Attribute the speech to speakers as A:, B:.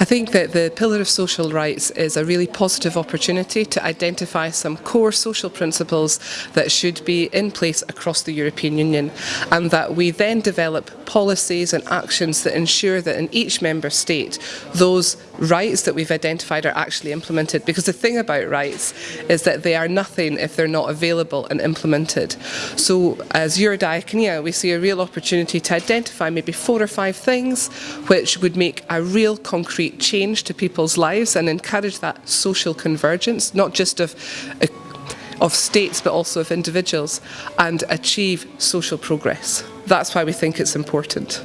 A: I think that the Pillar of Social Rights is a really positive opportunity to identify some core social principles that should be in place across the European Union and that we then develop policies and actions that ensure that in each member state those rights that we've identified are actually implemented because the thing about rights is that they are nothing if they're not available and implemented. So as Eurodiaconia we see a real opportunity to identify maybe four or five things which would make a real concrete change to people's lives and encourage that social convergence, not just of uh, of states but also of individuals and achieve social progress. That's why we think it's important.